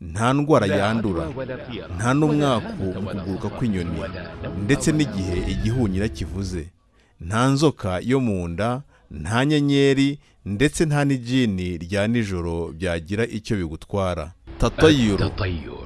nta ndwara yandura nta n'umwaku mu kuguruka kw'inyoni ndetse n'igihe igihunyira kivuze. Nta nzoka yo mu nda nta nyenyeri ndetse nta n'ijini rya nijoro byagira icyo bigutwara. Tatayuru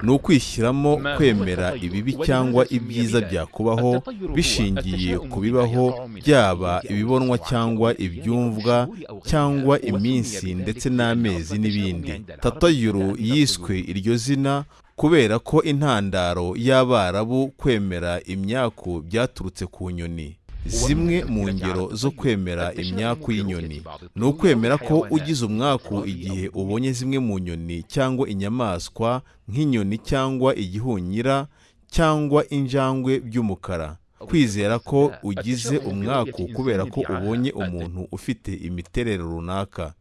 ni ukwishyiramo kwemera ibibi cyangwa ibyiza byakubaho bishingiye ku bibaho byaba ibibonwa cyangwa ibyumvwa cyangwa iminsi ndetse n'amezi n'ibindi. Tatayuru yiswe iryo zina kubera ko intandaro y'abarabu kwemera imyaku byaturutse ku nyoni. Zimwe mu ngero zo kwemera imyaku y'inyoni ni ukwemera ko ugize umwaku igihe ubonye zimwe mu nyoni cyangwa inyamaswa nk'inyoni cyangwa igihunyira cyangwa injangwe by'umukara. Kwizera ko ugize umwaku kubera ko ubonye umuntu ufite imiterere runaka.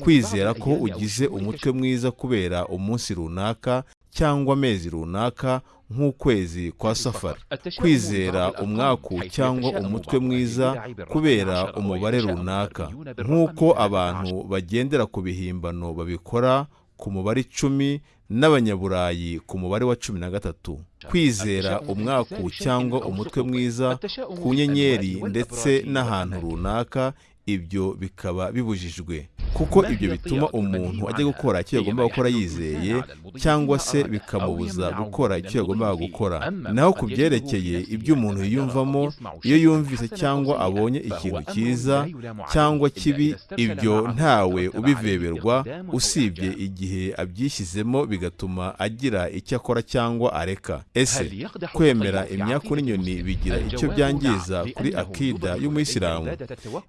Kwizera ko ugize umutwe mwiza kubera umunsi runaka cyangwa amezi runaka nk'ukwezi kwa safari. kwizera umwaku cyangwa umutwe mwiza kubera umubare runaka. Nk'uko abantu bagendera ku bihimbano babikora ku mubare icumi n'abanyaburayi ku mubare wa cumi na gatatu. Kwizera umwaku cyangwa umutwe mwiza ku nyenyeri ndetse n'ahantu runaka ibyo bikaba bibujijwe. Kuko ibyo bituma umuntu ajya gukora icyo yagomba gukora yizeye cyangwa se bikamubuza gukora icyo yagombaga gukora. Naho ku byerekeye ibyo umuntu yiyumvamo iyo yumvise cyangwa abonye ikintu cyiza cyangwa kibi ibyo ntawe ubiveberwa usibye igihe abyishyizemo bigatuma agira icyo akora cyangwa areka. Ese kwemera imyaku n'inyoni bigira icyo byangiza kuri akida y'umuyisilamu?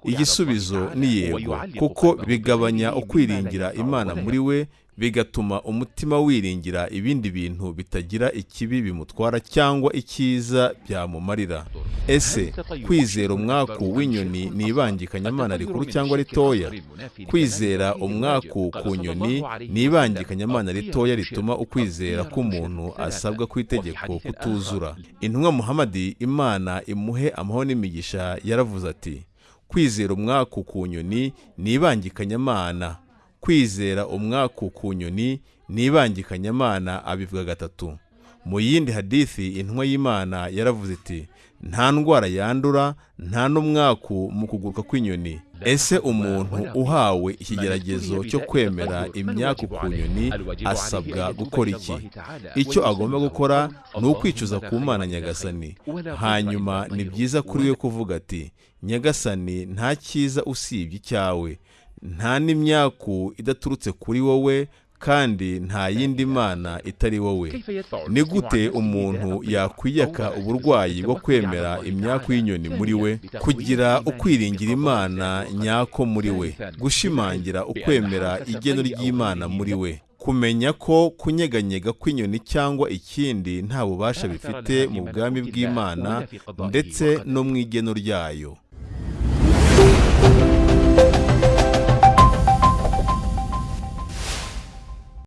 Igisubizo ni yego kuko bigabanya ukwiringira imana muri we bigatuma umutima wiringira ibindi bintu bitagira ikibi bimutwara cyangwa icyiza byamumarira. Ese kwizera umwaku w'inyoni ni ibangikanyamana rikuru cyangwa ritoya? Kwizera umwaku ku nyoni ni ibangikanyamana ritoya rituma ukwizera k'umuntu asabwa ku itegeko kutuzura. Intumwa muhamadi imana imuhe amahoro n'imigisha yaravuze ati kwizera umwaku ku nyoni ni ibangikanyamana kwizera umwaku ku nyoni ni ibangikanyamana abivuga gatatu. Mu yindi hadithi intumwa y'imana yaravuze iti nta ndwara yandura nta n'umwaku mu kuguruka kw'inyoni. Ese umuntu uhawe ikigeragezo cyo kwemera imyaku ku nyoni asabwa gukora iki? Icyo agomba gukora ni ukwicuza ku mana nyagasani. Hanyuma ni byiza kuri we kuvuga ati nyagasani nta cyiza usibye icyawe. Nta n'imyaku idaturutse kuri wowe kandi nta yindi mana itari wowe. Ni gute umuntu yakwiyaka uburwayi bwo kwemera imyaku y'inyoni muri we? Kugira ukwiringira imana nyako muri we. Gushimangira ukwemera igeno ry'imana muri we. Kumenya ko kunyeganyega kw'inyoni cyangwa ikindi nta bubasha bifite mu bwami bw'imana ndetse no mu igeno ryayo.